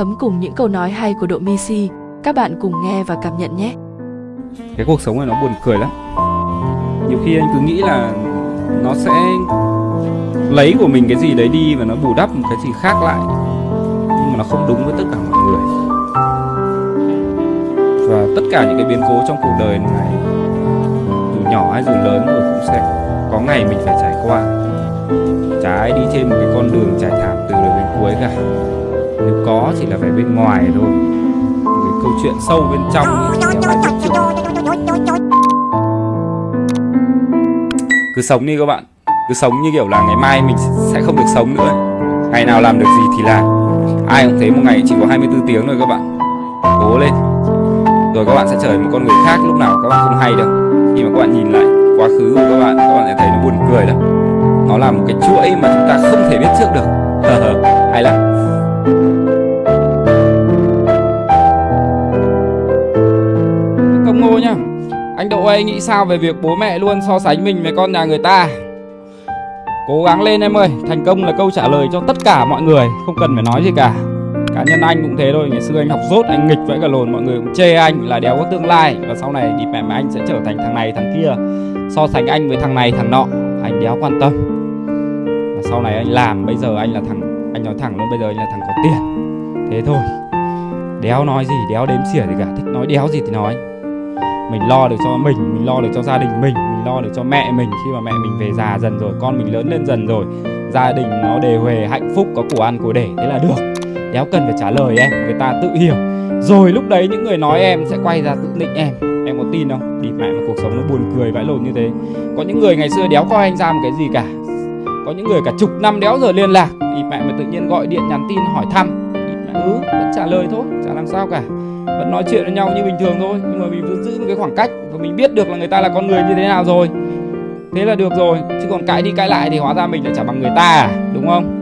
thấm cùng những câu nói hay của Độ Misi. Các bạn cùng nghe và cảm nhận nhé. cái cuộc sống này nó buồn cười lắm. Nhiều khi anh cứ nghĩ là nó sẽ lấy của mình cái gì đấy đi và nó bù đắp một cái gì khác lại. Nhưng mà nó không đúng với tất cả mọi người. Và tất cả những cái biến cố trong cuộc đời này, dù nhỏ hay dù lớn rồi cũng sẽ có ngày mình phải trải qua. Chả ai đi trên một cái con đường trải thảm từ đầu đến cuối cả nếu có chỉ là vẻ bên ngoài thôi. Cái câu chuyện sâu bên trong thì cứ sống đi các bạn. Cứ sống như kiểu là ngày mai mình sẽ không được sống nữa. Ngày nào làm được gì thì làm. Ai cũng thấy một ngày chỉ có 24 tiếng thôi các bạn. Cố lên. Rồi các bạn sẽ trở thành một con người khác lúc nào các bạn không hay đâu. Khi mà các bạn nhìn lại quá khứ của các bạn các bạn sẽ thấy nó buồn cười đâu. nó là một cái chuỗi mà chúng ta không thể biết trước được. Nhá. Anh Độ ơi nghĩ sao về việc bố mẹ luôn so sánh mình với con nhà người ta? Cố gắng lên em ơi Thành công là câu trả lời cho tất cả mọi người Không cần phải nói gì cả. Cá nhân anh cũng thế thôi Ngày xưa anh học rốt, anh nghịch vẫy cả lồn Mọi người cũng chê anh là đéo có tương lai. Và sau này thì mẹ mà anh sẽ trở thành thằng này thằng kia So sánh anh với thằng này thằng nọ. Anh đéo quan tâm. Và sau này anh làm Bây giờ anh là thằng Anh nói thẳng luôn bây giờ anh là thằng có tiền. Thế thôi. Đéo nói gì đéo đếm xỉa gì cả. Thích nói đéo gì thì nói mình lo được cho mình mình lo được cho gia đình mình mình lo được cho mẹ mình. Khi mà mẹ mình về già dần rồi, con mình lớn lên dần rồi, gia đình nó đề huề hạnh phúc, có của ăn của để, thế là được. Đéo cần phải trả lời em, người ta tự hiểu. Rồi lúc đấy những người nói em sẽ quay ra tự định em. Em có tin không? Đi mẹ mà cuộc sống nó buồn cười vãi lồn như thế. Có những người ngày xưa đéo coi anh ra một cái gì cả. Có những người cả chục năm đéo giờ liên lạc. Thì mẹ mà tự nhiên gọi điện nhắn tin hỏi thăm đi ừ vẫn trả lời thôi, chả làm sao cả. Vẫn nói chuyện với nhau như bình thường thôi, nhưng mà mình vẫn giữ một cái khoảng cách và mình biết được là người ta là con người như thế nào rồi. Thế là được rồi, chứ còn cãi đi cãi lại thì hóa ra mình lại chả bằng người ta à đúng không?